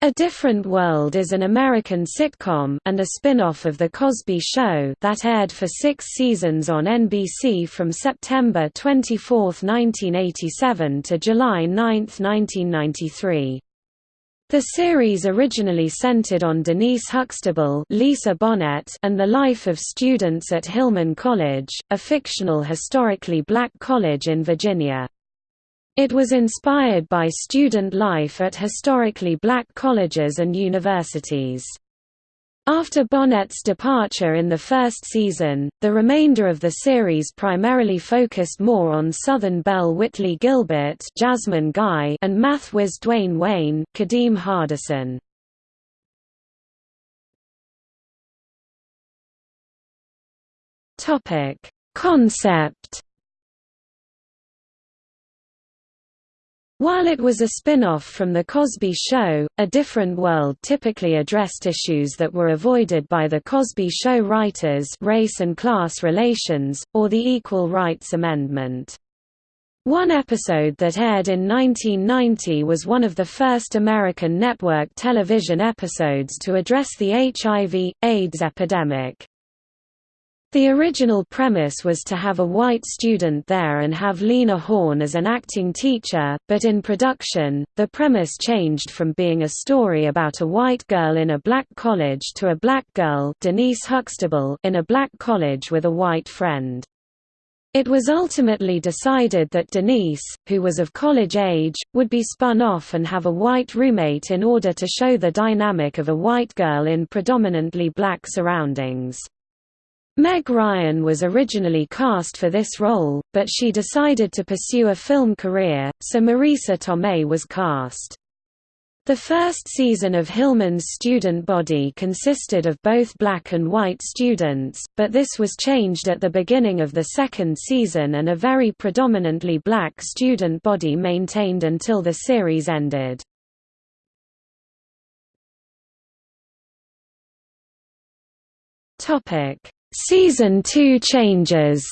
A Different World is an American sitcom and a spin-off of The Cosby Show that aired for six seasons on NBC from September 24, 1987 to July 9, 1993. The series originally centered on Denise Huxtable Lisa Bonet and the life of students at Hillman College, a fictional historically black college in Virginia. It was inspired by student life at historically black colleges and universities. After Bonet's departure in the first season, the remainder of the series primarily focused more on Southern Belle Whitley Gilbert Jasmine Guy and math whiz Dwayne Wayne Kadeem Hardison. Concept While it was a spin-off from The Cosby Show, A Different World typically addressed issues that were avoided by The Cosby Show writers race and class relations, or the Equal Rights Amendment. One episode that aired in 1990 was one of the first American network television episodes to address the HIV, AIDS epidemic. The original premise was to have a white student there and have Lena Horne as an acting teacher, but in production, the premise changed from being a story about a white girl in a black college to a black girl Denise Huxtable in a black college with a white friend. It was ultimately decided that Denise, who was of college age, would be spun off and have a white roommate in order to show the dynamic of a white girl in predominantly black surroundings. Meg Ryan was originally cast for this role, but she decided to pursue a film career, so Marisa Tomei was cast. The first season of Hillman's student body consisted of both black and white students, but this was changed at the beginning of the second season and a very predominantly black student body maintained until the series ended. Topic Season 2 changes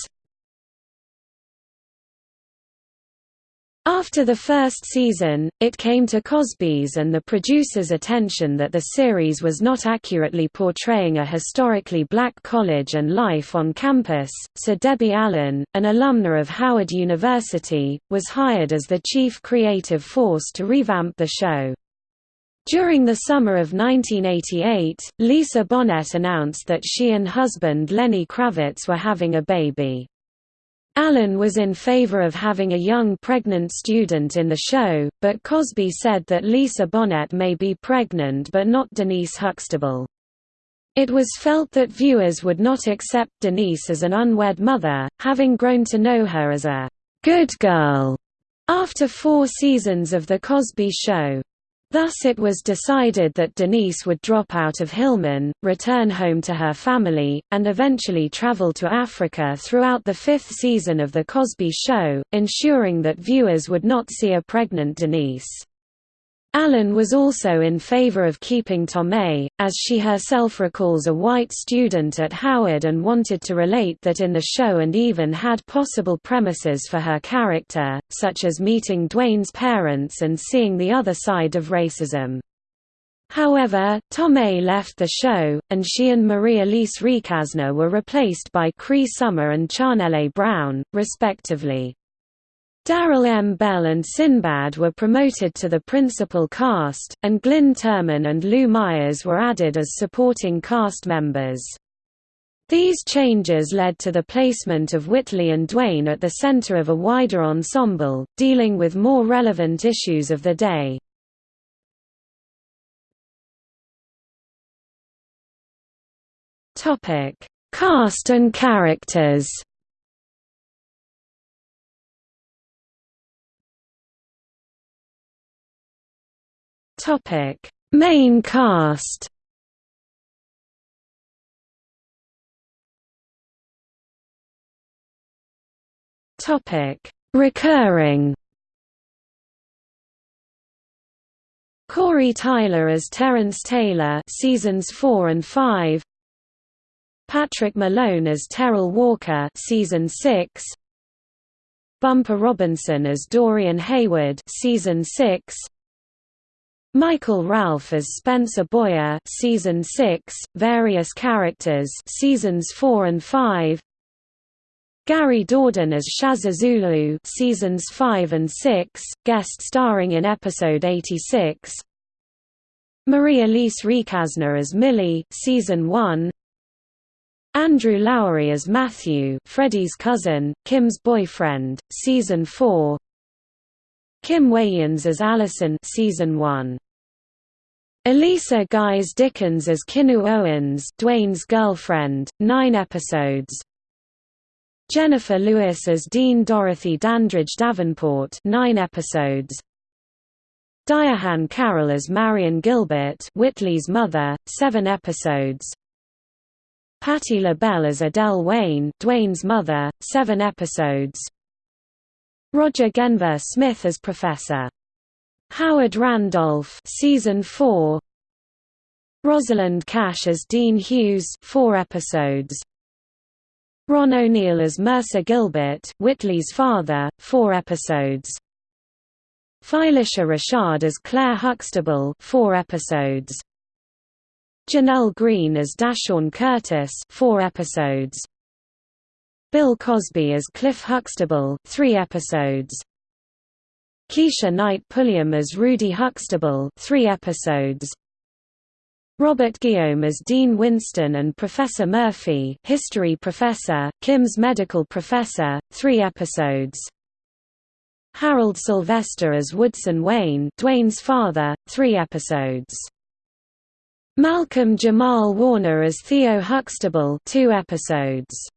After the first season, it came to Cosby's and the producer's attention that the series was not accurately portraying a historically black college and life on campus, so Debbie Allen, an alumna of Howard University, was hired as the chief creative force to revamp the show. During the summer of 1988, Lisa Bonet announced that she and husband Lenny Kravitz were having a baby. Allen was in favor of having a young pregnant student in the show, but Cosby said that Lisa Bonet may be pregnant but not Denise Huxtable. It was felt that viewers would not accept Denise as an unwed mother, having grown to know her as a good girl after four seasons of The Cosby Show. Thus it was decided that Denise would drop out of Hillman, return home to her family, and eventually travel to Africa throughout the fifth season of The Cosby Show, ensuring that viewers would not see a pregnant Denise. Allen was also in favor of keeping Tomei, as she herself recalls a white student at Howard and wanted to relate that in the show and even had possible premises for her character, such as meeting Dwayne's parents and seeing the other side of racism. However, Tomei left the show, and she and Marie-Alise Recasner were replaced by Cree Summer and Chanelle Brown, respectively. Darryl M. Bell and Sinbad were promoted to the principal cast, and Glynn Turman and Lou Myers were added as supporting cast members. These changes led to the placement of Whitley and Dwayne at the center of a wider ensemble, dealing with more relevant issues of the day. Cast and characters Topic: Main cast. Topic: Recurring. Corey Tyler as Terence Taylor, seasons 4 and 5. Patrick Malone as Terrell Walker, season 6. Bumper Robinson as Dorian Hayward, season 6. Michael Ralph as Spencer Boyer season 6 various characters seasons 4 and 5 Gary Dourdan as Shazza Zulu seasons 5 and 6 guest starring in episode 86 Marie-Alise Recasner as Millie season 1 Andrew Lowry as Matthew Freddie's cousin, Kim's boyfriend, season 4 Kim Wayans as Allison season 1 Elisa Guys Dickens as Kinu Owens Dwayne's girlfriend, 9 episodes. Jennifer Lewis as Dean Dorothy Dandridge Davenport 9 episodes. Diahann Carroll as Marion Gilbert Whitley's mother, 7 episodes. Patti LaBelle as Adele Wayne Dwayne's mother, 7 episodes. Roger Guenveur Smith as Professor Howard Randolph season 4 Rosalind Cash as Dean Hughes 4 episodes. Ron O'Neal as Mercer Gilbert Whitley's father 4 episodes. Phylicia Rashad as Claire Huxtable 4 episodes. Janelle Green as Dashawn Curtis 4 episodes. Bill Cosby as Cliff Huxtable 3 episodes Keshia Knight Pulliam as Rudy Huxtable 3 episodes. Robert Guillaume as Dean Winston and Professor Murphy history professor, Kim's medical professor, 3 episodes. Harold Sylvester as Woodson Wayne Dwayne's father, 3 episodes. Malcolm Jamal Warner as Theo Huxtable 2 episodes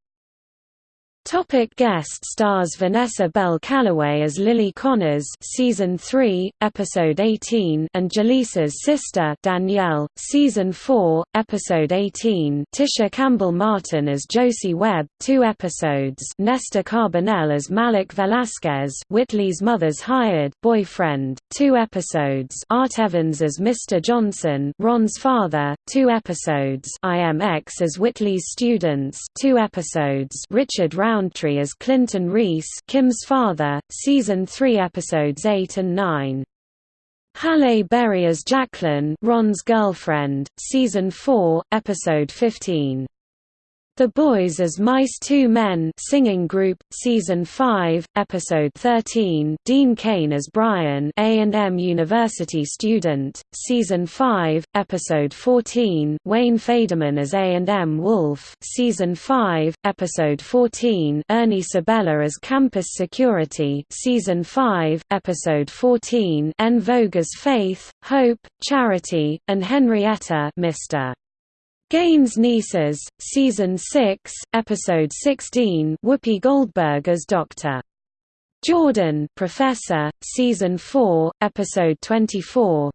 Topic guest stars Vanessa Bell Calloway as Lily Connors season 3 episode 18 and Jaleesa's sister Danielle season 4 episode 18 Tisha Campbell Martin as Josie Webb 2 episodes. Nestor Carbonell as Malik Velasquez Whitley's mother's hired boyfriend 2 episodes. Art Evans as Mr Johnson Ron's father 2 episodes. IMX as Whitley's students 2 episodes. Richard Round Roundtree as Clinton Reese Kim's father, season 3 episodes 8 and 9. Halle Berry as Jacqueline Ron's girlfriend, season 4, episode 15. The Boys as Mice Two Men singing group, Season 5, Episode 13 Dean Cain as Brian A&M University student, Season 5, Episode 14 Wayne Federman as A&M Wolf. Season 5, Episode 14 Ernie Sabella as Campus Security. Season 5, Episode 14 En Vogue as Faith, Hope, Charity, and Henrietta Mr. Gaines Nieces, Season 6, Episode 16 Whoopi Goldberg as Dr. Jordan Professor, Season 4, Episode 24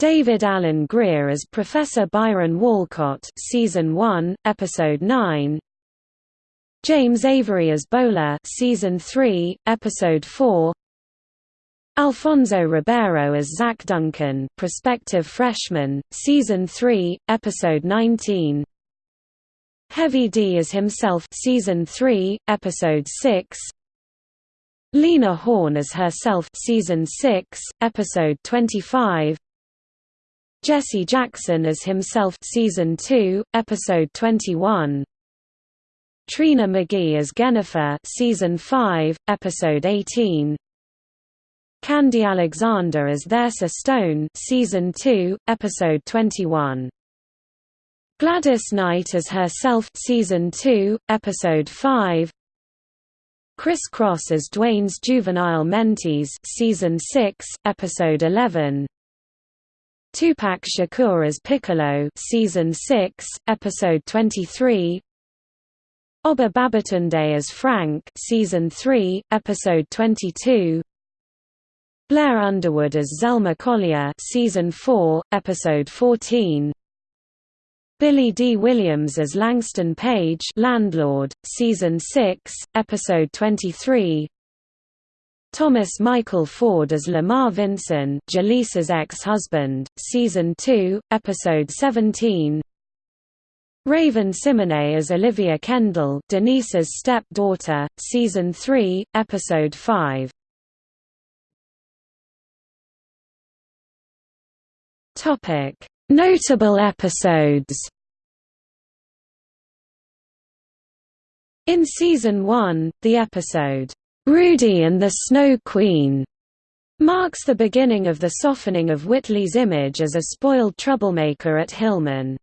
David Alan Grier as Professor Byron Walcott Season 1, Episode 9 James Avery as Bowler Season 3, Episode 4 Alfonso Ribeiro as Zach Duncan, prospective freshman, season 3, episode 19. Heavy D as himself, season 3, episode 6. Lena Horne as herself, season 6, episode 25. Jesse Jackson as himself, season 2, episode 21. Trina McGee as Jennifer, season 5, episode 18. Khandi Alexander as Thirsa Stone season 2, episode 21. Gladys Knight as herself season 2, episode 5. Kris Kross as Dwayne's juvenile mentees season 6, episode 11. Tupac Shakur as Piccolo season 6, episode 23. Oba Babatunde as Frank season 3, episode 22. Blair Underwood as Zelma Collier season 4, episode 14. Billy Dee Williams as Langston Page landlord, season 6, episode 23. Thomas Mikal Ford as Lamar Vinson, Jaleesa's ex-husband, season 2, episode 17. Raven-Symoné as Olivia Kendall, Denise's step-daughter, season 3, episode 5. Notable episodes. In season 1, the episode Rudy and the Snow Queen marks the beginning of the softening of Whitley's image as a spoiled troublemaker at Hillman.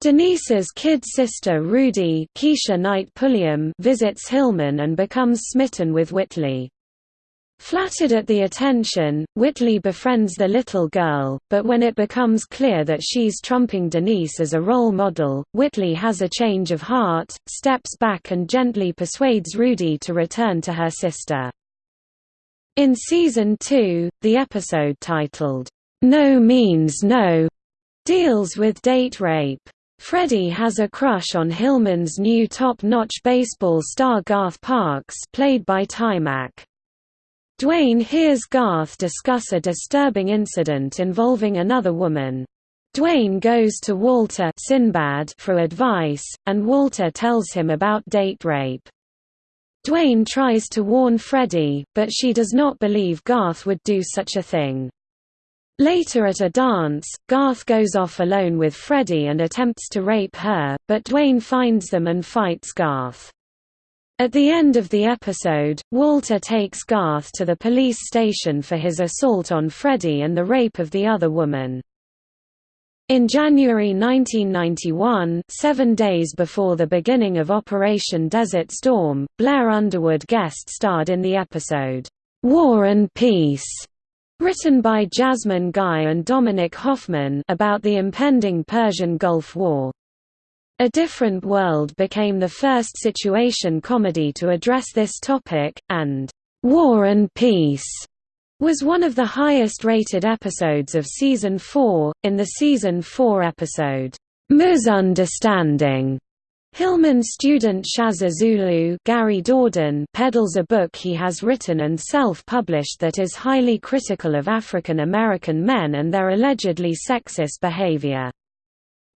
Denise's kid sister Rudy Keshia Knight Pulliam visits Hillman and becomes smitten with Whitley. Flattered at the attention, Whitley befriends the little girl, but when it becomes clear that she's trumping Denise as a role model, Whitley has a change of heart, steps back and gently persuades Rudy to return to her sister. In Season 2, the episode titled, No Means No, deals with date rape. Freddie has a crush on Hillman's new top-notch baseball star Garth Parks played by Taimak. Dwayne hears Garth discuss a disturbing incident involving another woman. Dwayne goes to Walter Sinbad for advice, and Walter tells him about date rape. Dwayne tries to warn Freddie, but she does not believe Garth would do such a thing. Later at a dance, Garth goes off alone with Freddie and attempts to rape her, but Dwayne finds them and fights Garth. At the end of the episode, Walter takes Garth to the police station for his assault on Freddie and the rape of the other woman. In January 1991 seven days before the beginning of Operation Desert Storm, Blair Underwood guest-starred in the episode, "'War and Peace' written by Jasmine Guy and Dominic Hoffman about the impending Persian Gulf War. A Different World became the first situation comedy to address this topic, and "'War and Peace' was one of the highest-rated episodes of Season 4. In the Season 4 episode, Misunderstanding, Hillman student Shazza Zulu Gary Dourdan peddles a book he has written and self-published that is highly critical of African American men and their allegedly sexist behavior.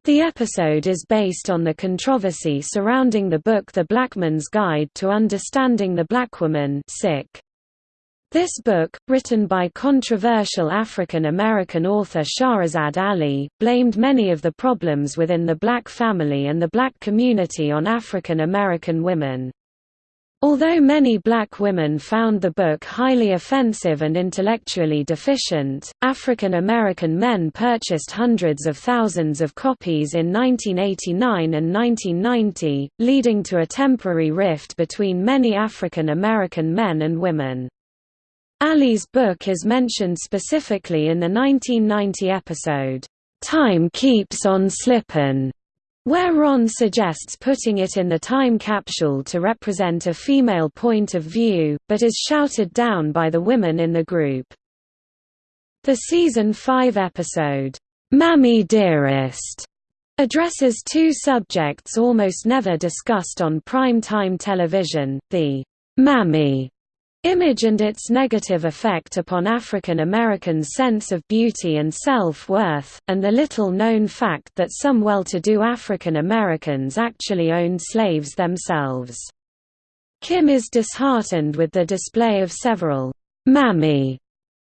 The episode is based on the controversy surrounding the book The Blackman's Guide to Understanding the Blackwoman sick. This book, written by controversial African American author Shahrazad Ali, blamed many of the problems within the black family and the black community on African American women. Although many black women found the book highly offensive and intellectually deficient, African American men purchased hundreds of thousands of copies in 1989 and 1990, leading to a temporary rift between many African American men and women. Ali's book is mentioned specifically in the 1990 episode, "'Time Keeps on Slippin'", where Ron suggests putting it in the time capsule to represent a female point of view, but is shouted down by the women in the group. The Season 5 episode, "'Mammy Dearest' addresses two subjects almost never discussed on prime-time television, the "'Mammy' image and its negative effect upon African Americans' sense of beauty and self-worth, and the little-known fact that some well-to-do African Americans actually owned slaves themselves. Kim is disheartened with the display of several «mammy»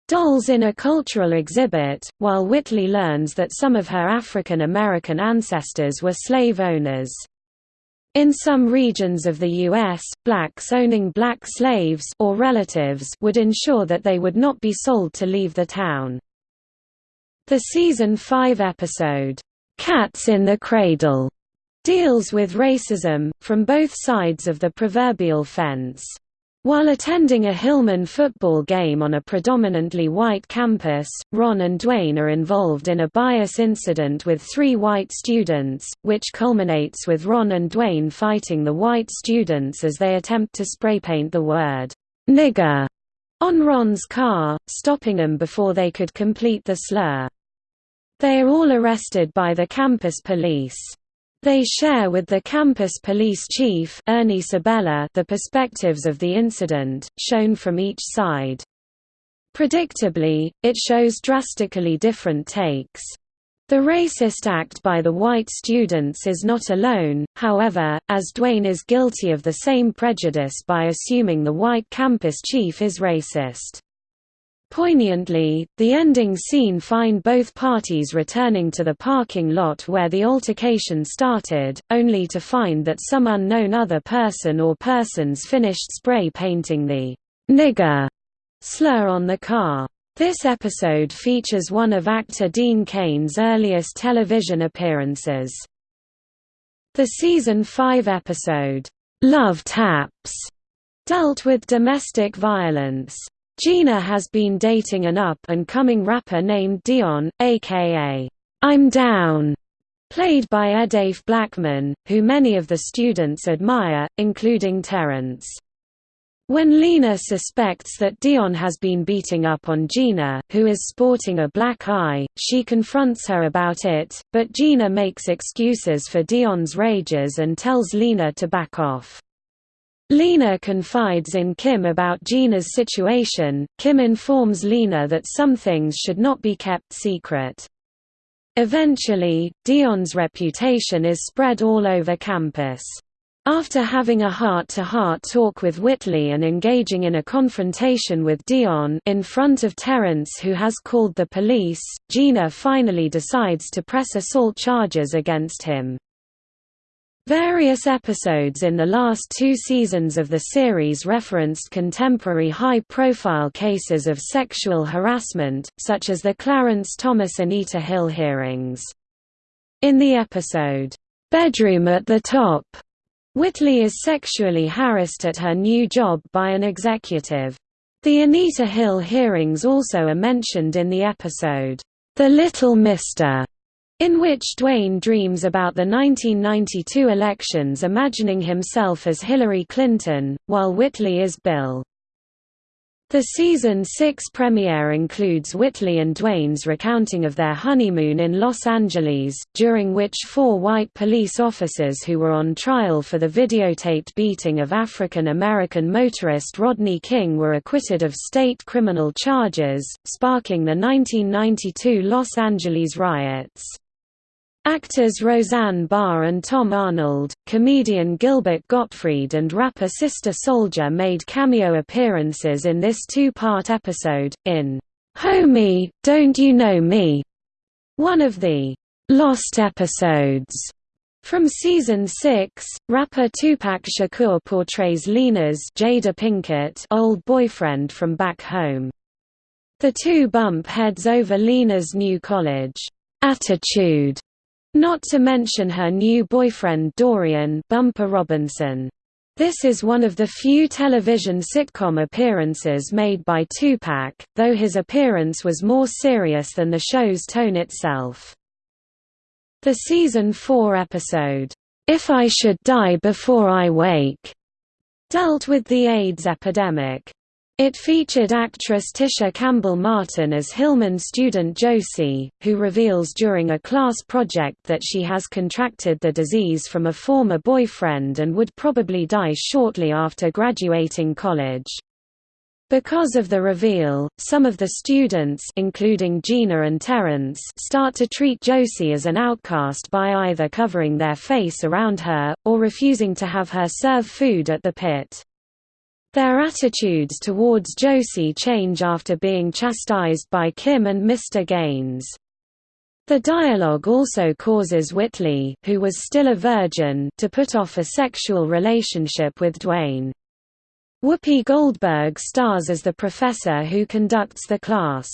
dolls in a cultural exhibit, while Whitley learns that some of her African American ancestors were slave owners. In some regions of the U.S., blacks owning black slaves or relatives would ensure that they would not be sold to leave the town. The season 5 episode, "'Cats in the Cradle' deals with racism, from both sides of the proverbial fence. While attending a Hillman football game on a predominantly white campus, Ron and Dwayne are involved in a bias incident with three white students, which culminates with Ron and Dwayne fighting the white students as they attempt to spray paint the word, nigger, on Ron's car, stopping them before they could complete the slur. They are all arrested by the campus police. They share with the campus police chief Ernie Sabella the perspectives of the incident, shown from each side. Predictably, it shows drastically different takes. The racist act by the white students is not alone, however, as Dwayne is guilty of the same prejudice by assuming the white campus chief is racist. Poignantly, the ending scene find both parties returning to the parking lot where the altercation started, only to find that some unknown other person or persons finished spray painting the nigger slur on the car. This episode features one of actor Dean Cain's earliest television appearances. The season 5 episode, Love Taps, dealt with domestic violence. Gina has been dating an up-and-coming rapper named Dion, aka I'm Down, played by Edafe Blackman, who many of the students admire, including Terence. When Lena suspects that Dion has been beating up on Gina, who is sporting a black eye, she confronts her about it, but Gina makes excuses for Dion's rages and tells Lena to back off. Lena confides in Kim about Gina's situation. Kim informs Lena that some things should not be kept secret. Eventually, Dion's reputation is spread all over campus. After having a heart-to-heart -heart talk with Whitley and engaging in a confrontation with Dion in front of Terence who has called the police, Gina finally decides to press assault charges against him. Various episodes in the last two seasons of the series referenced contemporary high-profile cases of sexual harassment, such as the Clarence Thomas Anita Hill hearings. In the episode, "'Bedroom at the Top' Whitley is sexually harassed at her new job by an executive. The Anita Hill hearings also are mentioned in the episode, "'The Little Mister' in which Dwayne dreams about the 1992 elections imagining himself as Hillary Clinton, while Whitley is Bill. The season 6 premiere includes Whitley and Dwayne's recounting of their honeymoon in Los Angeles, during which four white police officers who were on trial for the videotaped beating of African American motorist Rodney King were acquitted of state criminal charges, sparking the 1992 Los Angeles riots. Actors Roseanne Barr and Tom Arnold, comedian Gilbert Gottfried and rapper Sister Souljah made cameo appearances in this two-part episode, in "'Homie, Don't You Know Me?' one of the "'Lost episodes' From season 6, rapper Tupac Shakur portrays Lena's Jada Pinkett old boyfriend from back home. The two bump heads over Lena's new college, "'Attitude' Not to mention her new boyfriend Dorian Bumper Robinson. This is one of the few television sitcom appearances made by Tupac, though his appearance was more serious than the show's tone itself. The season 4 episode, If I Should Die Before I Wake, dealt with the AIDS epidemic. It featured actress Tisha Campbell Martin as Hillman student Josie, who reveals during a class project that she has contracted the disease from a former boyfriend and would probably die shortly after graduating college. Because of the reveal, some of the students including Gina and Terence start to treat Josie as an outcast by either covering their face around her, or refusing to have her serve food at the pit. Their attitudes towards Josie change after being chastised by Kim and Mr. Gaines. The dialogue also causes Whitley, who was still a virgin, to put off a sexual relationship with Dwayne. Whoopi Goldberg stars as the professor who conducts the class.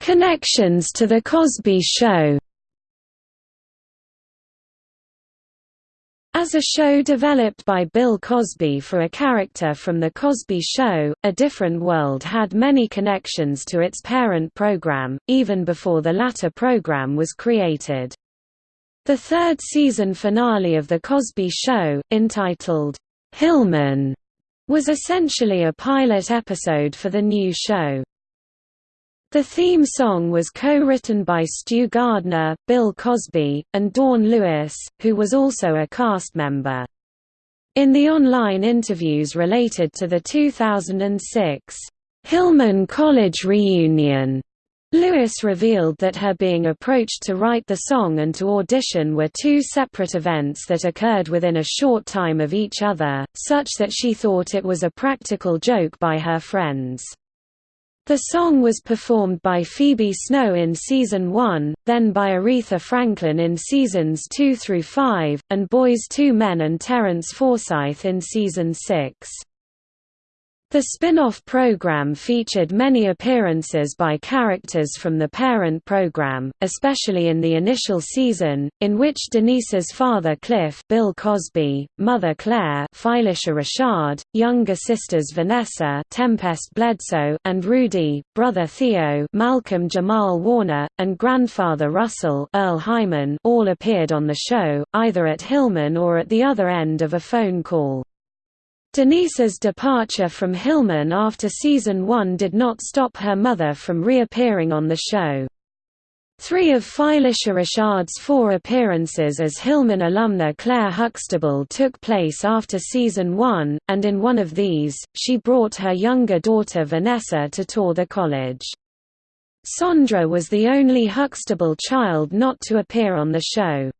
Connections to The Cosby Show As a show developed by Bill Cosby for a character from The Cosby Show, A Different World had many connections to its parent program, even before the latter program was created. The third season finale of The Cosby Show, entitled, Hillman, was essentially a pilot episode for the new show. The theme song was co-written by Stu Gardner, Bill Cosby, and Dawn Lewis, who was also a cast member. In the online interviews related to the 2006 Hillman College reunion, Lewis revealed that her being approached to write the song and to audition were two separate events that occurred within a short time of each other, such that she thought it was a practical joke by her friends. The song was performed by Phoebe Snow in Season 1, then by Aretha Franklin in Seasons 2 through 5, and Boyz II Men and Terence Forsyth in Season 6. The spin-off program featured many appearances by characters from the parent program, especially in the initial season, in which Denise's father Cliff Bill Cosby, mother Claire Phylicia Rashad, younger sisters Vanessa Tempest Bledsoe and Rudy, brother Theo Malcolm Jamal Warner, and grandfather Russell Earle Hyman all appeared on the show, either at Hillman or at the other end of a phone call. Denise's departure from Hillman after season one did not stop her mother from reappearing on the show. Three of Phylicia Rashad's four appearances as Hillman alumna Claire Huxtable took place after season one, and in one of these, she brought her younger daughter Vanessa to tour the college. Sondra was the only Huxtable child not to appear on the show.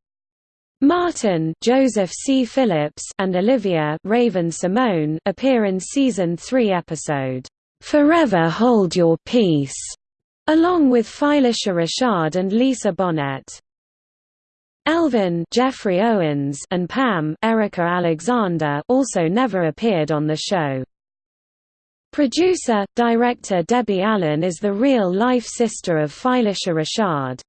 Martin Joseph C. Phillips and Olivia Raven-Symoné appear in season 3 episode Forever Hold Your Peace, along with Phylicia Rashad and Lisa Bonet. Elvin Jeffrey Owens and Pam Erika Alexander also never appeared on the show. Producer, director Debbie Allen is the real-life sister of Phylicia Rashad.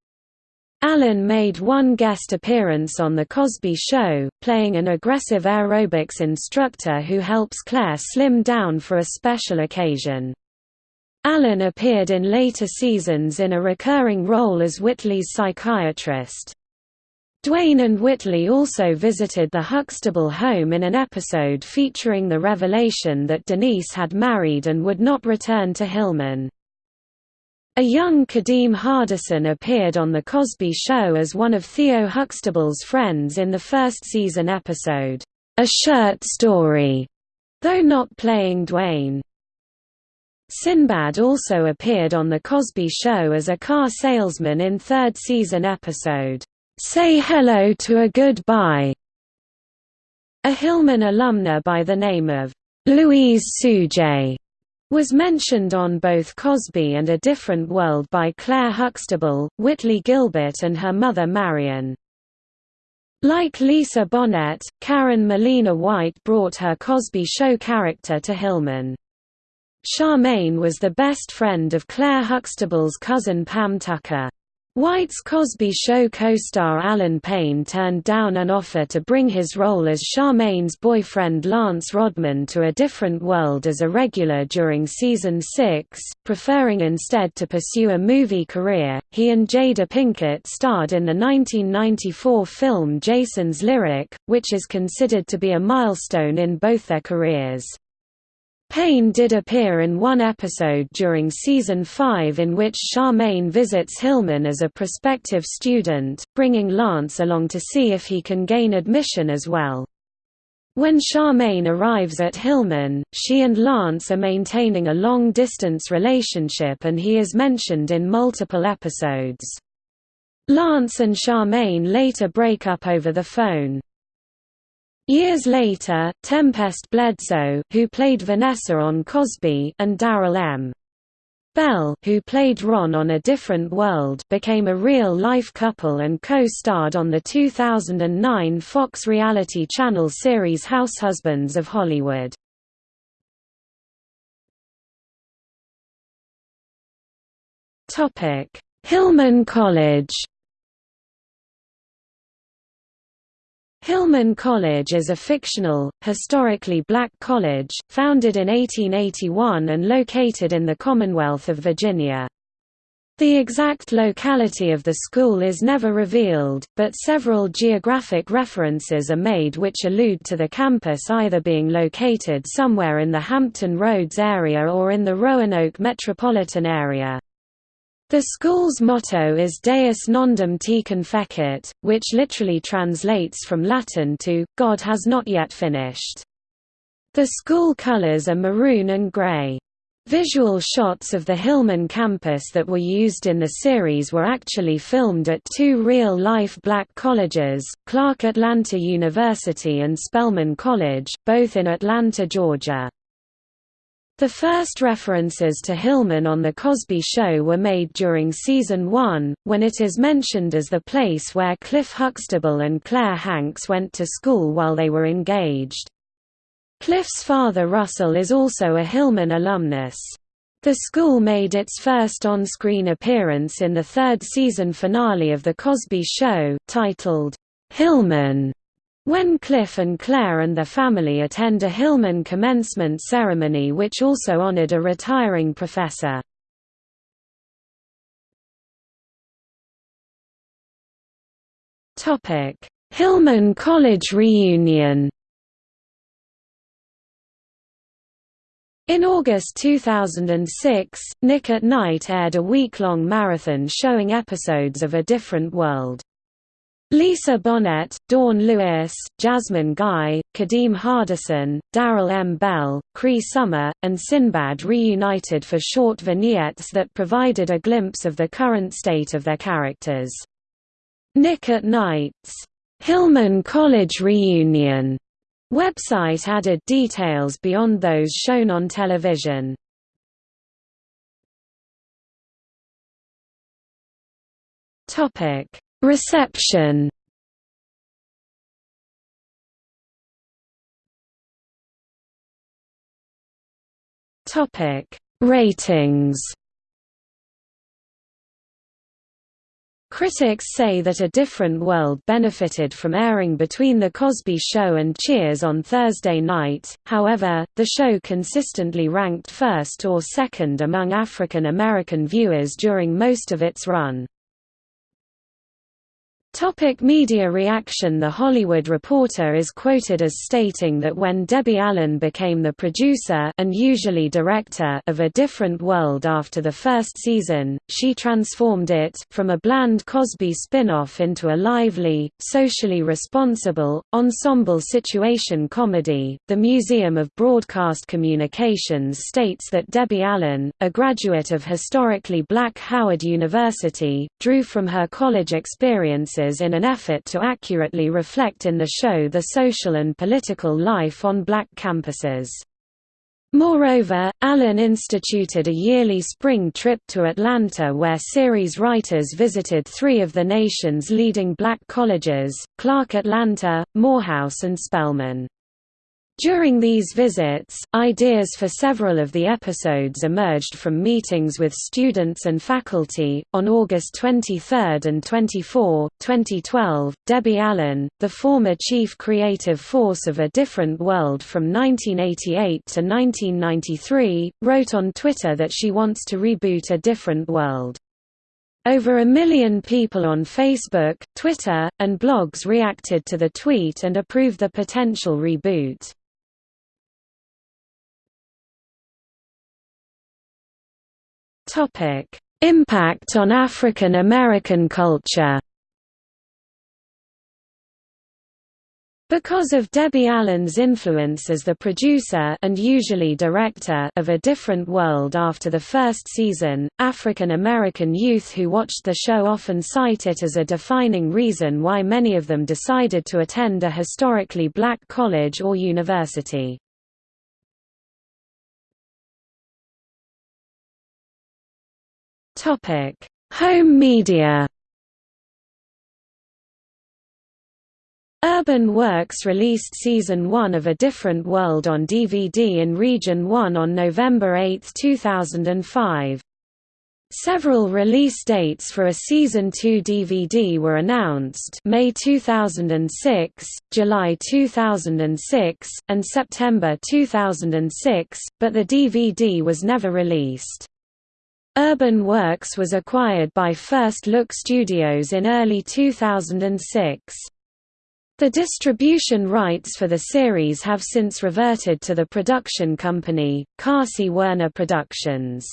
Allen made one guest appearance on The Cosby Show, playing an aggressive aerobics instructor who helps Claire slim down for a special occasion. Allen appeared in later seasons in a recurring role as Whitley's psychiatrist. Dwayne and Whitley also visited the Huxtable home in an episode featuring the revelation that Denise had married and would not return to Hillman. A young Kadeem Hardison appeared on The Cosby Show as one of Theo Huxtable's friends in the first season episode, A Shirt Story, though not playing Dwayne. Sinbad also appeared on The Cosby Show as a car salesman in third season episode, Say Hello to a Goodbye. A Hillman alumna by the name of Louise Sujay was mentioned on both Cosby and A Different World by Claire Huxtable, Whitley Gilbert and her mother Marion. Like Lisa Bonet, Karen Malina White brought her Cosby Show character to Hillman. Charmaine was the best friend of Claire Huxtable's cousin Pam Tucker. White's Cosby Show co-star Allen Payne turned down an offer to bring his role as Charmaine's boyfriend Lance Rodman to a different world as a regular during season 6, preferring instead to pursue a movie career. He and Jada Pinkett starred in the 1994 film Jason's Lyric, which is considered to be a milestone in both their careers. Payne did appear in one episode during season 5 in which Charmaine visits Hillman as a prospective student, bringing Lance along to see if he can gain admission as well. When Charmaine arrives at Hillman, she and Lance are maintaining a long-distance relationship and he is mentioned in multiple episodes. Lance and Charmaine later break up over the phone. Years later, Tempest Bledsoe, who played Vanessa on Cosby, and Darryl M. Bell, who played Ron on A Different World, became a real-life couple and co-starred on the 2009 Fox reality channel series House Husbands of Hollywood. Hillman College Hillman College is a fictional, historically black college, founded in 1881 and located in the Commonwealth of Virginia. The exact locality of the school is never revealed, but several geographic references are made which allude to the campus either being located somewhere in the Hampton Roads area or in the Roanoke metropolitan area. The school's motto is Deus nondum tecum fecit, which literally translates from Latin to, God has not yet finished. The school colors are maroon and gray. Visual shots of the Hillman campus that were used in the series were actually filmed at two real-life black colleges, Clark Atlanta University and Spelman College, both in Atlanta, Georgia. The first references to Hillman on The Cosby Show were made during Season 1, when it is mentioned as the place where Cliff Huxtable and Claire Hanks went to school while they were engaged. Cliff's father Russell is also a Hillman alumnus. The school made its first on-screen appearance in the third season finale of The Cosby Show, titled, Hillman, when Cliff and Claire and their family attend a Hillman commencement ceremony which also honored a retiring professor. Hillman College reunion In August 2006, Nick at Nite aired a week-long marathon showing episodes of A Different World. Lisa Bonet, Dawn Lewis, Jasmine Guy, Kadeem Hardison, Darryl M. Bell, Cree Summer, and Sinbad reunited for short vignettes that provided a glimpse of the current state of their characters. Nick at Nite's Hillman College Reunion Website added details beyond those shown on television. Topic: Reception. Topic: Ratings. Critics say that A Different World benefited from airing between The Cosby Show and Cheers on Thursday night, however, the show consistently ranked first or second among African American viewers during most of its run. Topic media reaction The Hollywood Reporter is quoted as stating that when Debbie Allen became the producer and usually director of A Different World after the first season, she transformed it from a bland Cosby spin-off into a lively, socially responsible, ensemble situation comedy. The Museum of Broadcast Communications states that Debbie Allen, a graduate of historically black Howard University, drew from her college experiences in an effort to accurately reflect in the show the social and political life on black campuses. Moreover, Allen instituted a yearly spring trip to Atlanta where series writers visited three of the nation's leading black colleges, Clark Atlanta, Morehouse and Spelman. During these visits, ideas for several of the episodes emerged from meetings with students and faculty. On August 23 and 24, 2012, Debbie Allen, the former chief creative force of A Different World from 1988 to 1993, wrote on Twitter that she wants to reboot A Different World. Over a million people on Facebook, Twitter, and blogs reacted to the tweet and approved the potential reboot. Topic: Impact on African American culture. Because of Debbie Allen's influence as the producer and usually director of A Different World after the first season, African American youth who watched the show often cite it as a defining reason why many of them decided to attend a historically black college or university. Topic: Home media. Urban Works released Season 1 of A Different World on DVD in Region 1 on November 8, 2005. Several release dates for a Season 2 DVD were announced May 2006, July 2006, and September 2006, but the DVD was never released. Urban Works was acquired by First Look Studios in early 2006. The distribution rights for the series have since reverted to the production company, Carsey-Werner Productions.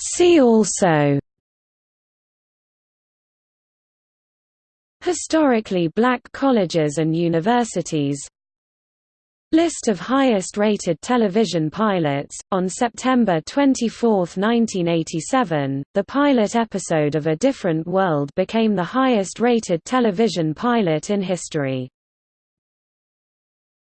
See also Historically black colleges and universities List of highest-rated television pilots. On September 24, 1987, the pilot episode of A Different World became the highest-rated television pilot in history.